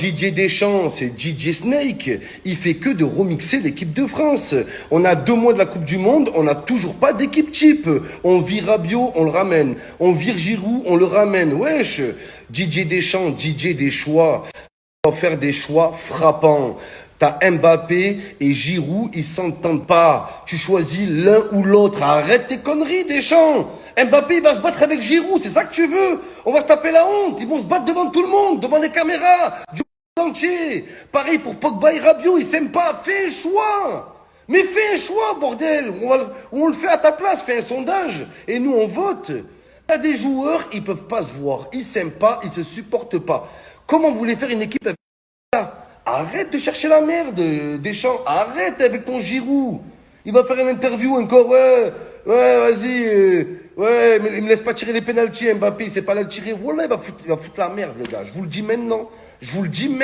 Didier Deschamps, c'est DJ Snake. Il fait que de remixer l'équipe de France. On a deux mois de la Coupe du Monde, on n'a toujours pas d'équipe type. On vire Rabiot, on le ramène. On vire Giroud, on le ramène. Wesh. DJ Deschamps, DJ des choix. On va faire des choix frappants. T'as Mbappé et Giroud, ils s'entendent pas. Tu choisis l'un ou l'autre. Arrête tes conneries, Deschamps. Mbappé, il va se battre avec Giroud, c'est ça que tu veux. On va se taper la honte. Ils vont se battre devant tout le monde, devant les caméras entier. Pareil pour Pogba et Rabiot, ils s'aiment pas. Fais un choix. Mais fais un choix, bordel. On, le fait à ta place. Fais un sondage. Et nous, on vote. T'as des joueurs, ils peuvent pas se voir. Ils s'aiment pas, ils se supportent pas. Comment vous voulez faire une équipe avec ça? Arrête de chercher la merde, Deschamps. Arrête avec ton Giroud. Il va faire une interview encore. Ouais, ouais, vas-y. Euh, ouais, mais il me laisse pas tirer les pénalties, Mbappé. C'est pas là de tirer. Voilà, il va, foutre, il va foutre la merde, les gars. Je vous le dis maintenant. Je vous le dis maintenant.